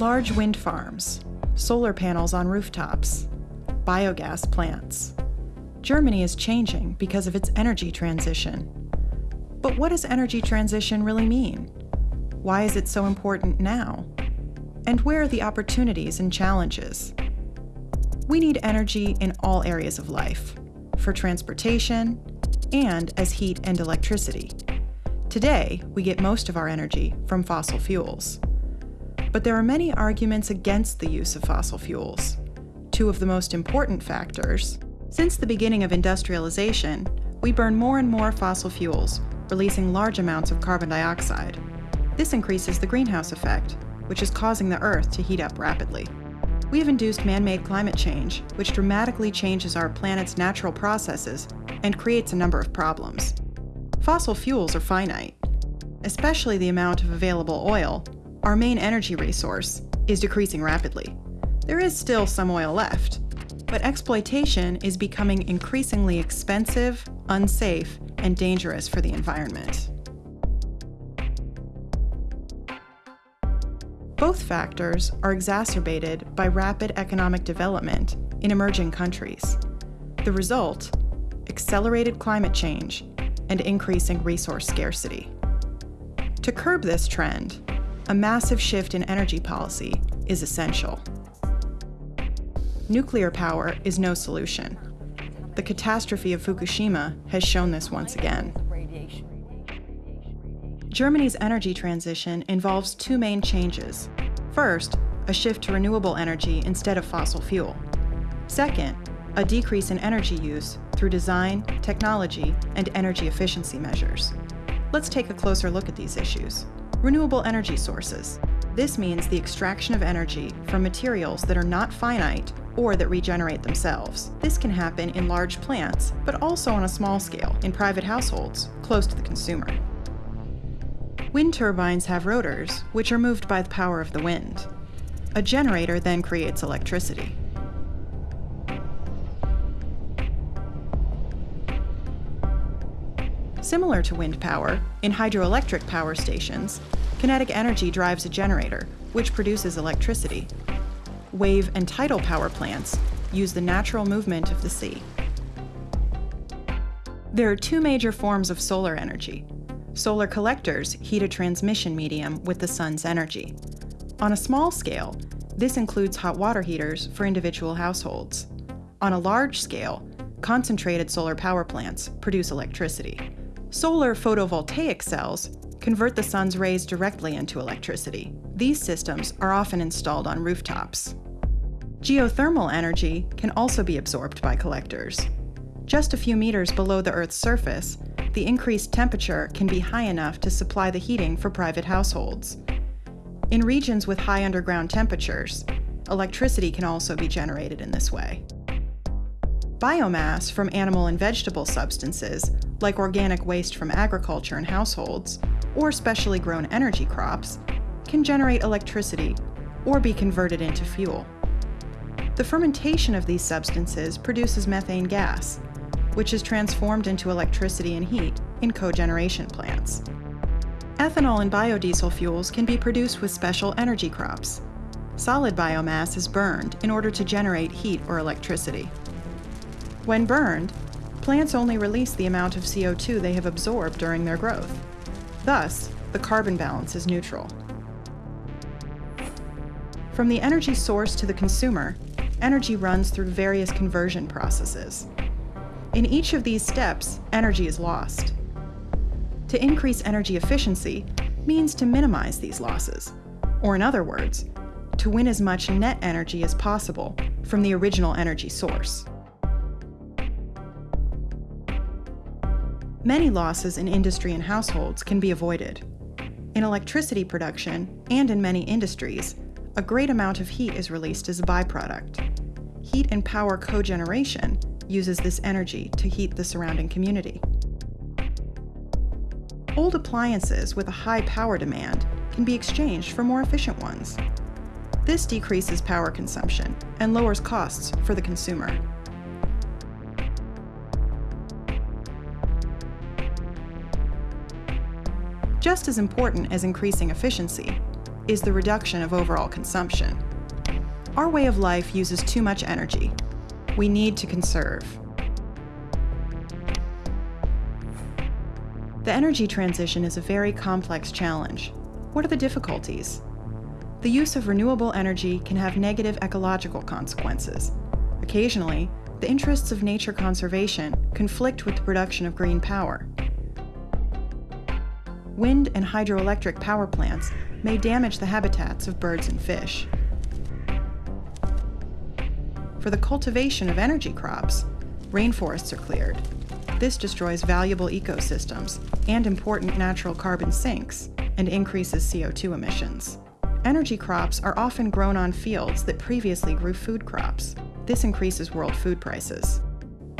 Large wind farms, solar panels on rooftops, biogas plants. Germany is changing because of its energy transition. But what does energy transition really mean? Why is it so important now? And where are the opportunities and challenges? We need energy in all areas of life, for transportation, and as heat and electricity. Today, we get most of our energy from fossil fuels. But there are many arguments against the use of fossil fuels. Two of the most important factors since the beginning of industrialization, we burn more and more fossil fuels, releasing large amounts of carbon dioxide. This increases the greenhouse effect, which is causing the Earth to heat up rapidly. We have induced man-made climate change, which dramatically changes our planet's natural processes and creates a number of problems. Fossil fuels are finite. Especially the amount of available oil, our main energy resource, is decreasing rapidly. There is still some oil left, but exploitation is becoming increasingly expensive, unsafe, and dangerous for the environment. Both factors are exacerbated by rapid economic development in emerging countries. The result, accelerated climate change and increasing resource scarcity. To curb this trend, a massive shift in energy policy is essential. Nuclear power is no solution. The catastrophe of Fukushima has shown this once again. Germany's energy transition involves two main changes. First, a shift to renewable energy instead of fossil fuel. Second, a decrease in energy use through design, technology, and energy efficiency measures. Let's take a closer look at these issues. Renewable energy sources. This means the extraction of energy from materials that are not finite or that regenerate themselves. This can happen in large plants, but also on a small scale, in private households, close to the consumer. Wind turbines have rotors, which are moved by the power of the wind. A generator then creates electricity. Similar to wind power, in hydroelectric power stations, kinetic energy drives a generator, which produces electricity. Wave and tidal power plants use the natural movement of the sea. There are two major forms of solar energy, Solar collectors heat a transmission medium with the sun's energy. On a small scale, this includes hot water heaters for individual households. On a large scale, concentrated solar power plants produce electricity. Solar photovoltaic cells convert the sun's rays directly into electricity. These systems are often installed on rooftops. Geothermal energy can also be absorbed by collectors. Just a few meters below the Earth's surface, the increased temperature can be high enough to supply the heating for private households. In regions with high underground temperatures, electricity can also be generated in this way. Biomass from animal and vegetable substances, like organic waste from agriculture and households, or specially grown energy crops, can generate electricity or be converted into fuel. The fermentation of these substances produces methane gas, which is transformed into electricity and heat in cogeneration plants. Ethanol and biodiesel fuels can be produced with special energy crops. Solid biomass is burned in order to generate heat or electricity. When burned, plants only release the amount of CO2 they have absorbed during their growth. Thus, the carbon balance is neutral. From the energy source to the consumer, energy runs through various conversion processes. In each of these steps, energy is lost. To increase energy efficiency means to minimize these losses, or in other words, to win as much net energy as possible from the original energy source. Many losses in industry and households can be avoided. In electricity production, and in many industries, a great amount of heat is released as a byproduct. Heat and power cogeneration uses this energy to heat the surrounding community. Old appliances with a high power demand can be exchanged for more efficient ones. This decreases power consumption and lowers costs for the consumer. Just as important as increasing efficiency is the reduction of overall consumption. Our way of life uses too much energy. We need to conserve. The energy transition is a very complex challenge. What are the difficulties? The use of renewable energy can have negative ecological consequences. Occasionally, the interests of nature conservation conflict with the production of green power. Wind and hydroelectric power plants may damage the habitats of birds and fish. For the cultivation of energy crops, rainforests are cleared. This destroys valuable ecosystems and important natural carbon sinks and increases CO2 emissions. Energy crops are often grown on fields that previously grew food crops. This increases world food prices.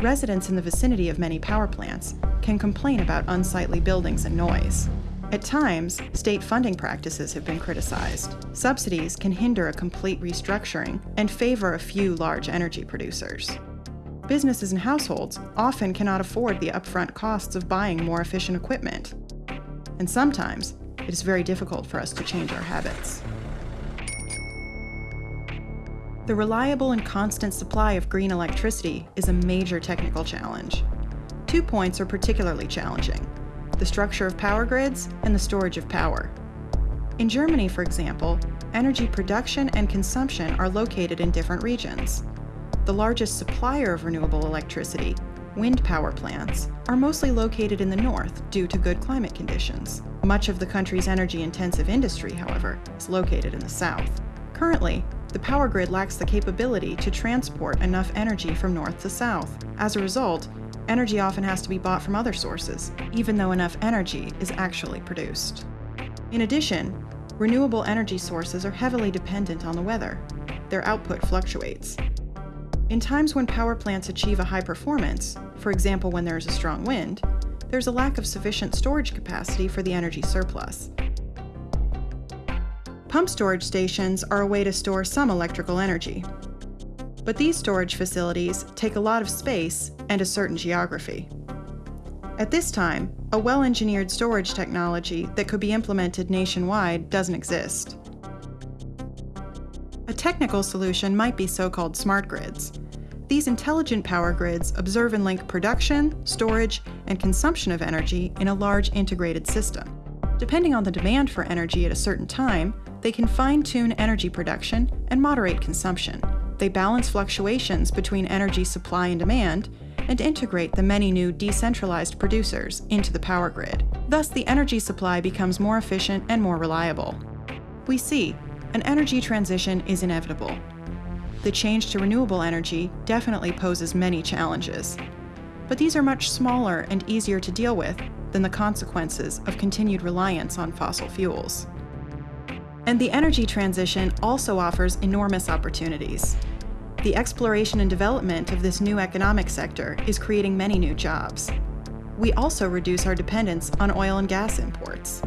Residents in the vicinity of many power plants can complain about unsightly buildings and noise. At times, state funding practices have been criticized. Subsidies can hinder a complete restructuring and favor a few large energy producers. Businesses and households often cannot afford the upfront costs of buying more efficient equipment. And sometimes, it is very difficult for us to change our habits. The reliable and constant supply of green electricity is a major technical challenge. Two points are particularly challenging the structure of power grids, and the storage of power. In Germany, for example, energy production and consumption are located in different regions. The largest supplier of renewable electricity, wind power plants, are mostly located in the north due to good climate conditions. Much of the country's energy-intensive industry, however, is located in the south. Currently, the power grid lacks the capability to transport enough energy from north to south. As a result, energy often has to be bought from other sources, even though enough energy is actually produced. In addition, renewable energy sources are heavily dependent on the weather. Their output fluctuates. In times when power plants achieve a high performance, for example when there is a strong wind, there's a lack of sufficient storage capacity for the energy surplus. Pump storage stations are a way to store some electrical energy, but these storage facilities take a lot of space and a certain geography. At this time, a well-engineered storage technology that could be implemented nationwide doesn't exist. A technical solution might be so-called smart grids. These intelligent power grids observe and link production, storage, and consumption of energy in a large integrated system. Depending on the demand for energy at a certain time, they can fine-tune energy production and moderate consumption, they balance fluctuations between energy supply and demand, and integrate the many new decentralized producers into the power grid. Thus, the energy supply becomes more efficient and more reliable. We see, an energy transition is inevitable. The change to renewable energy definitely poses many challenges, but these are much smaller and easier to deal with than the consequences of continued reliance on fossil fuels. And the energy transition also offers enormous opportunities. The exploration and development of this new economic sector is creating many new jobs. We also reduce our dependence on oil and gas imports.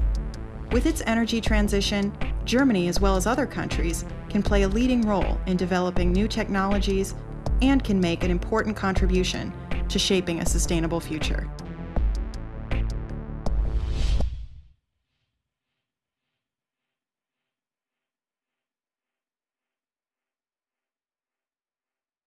With its energy transition, Germany, as well as other countries, can play a leading role in developing new technologies and can make an important contribution to shaping a sustainable future.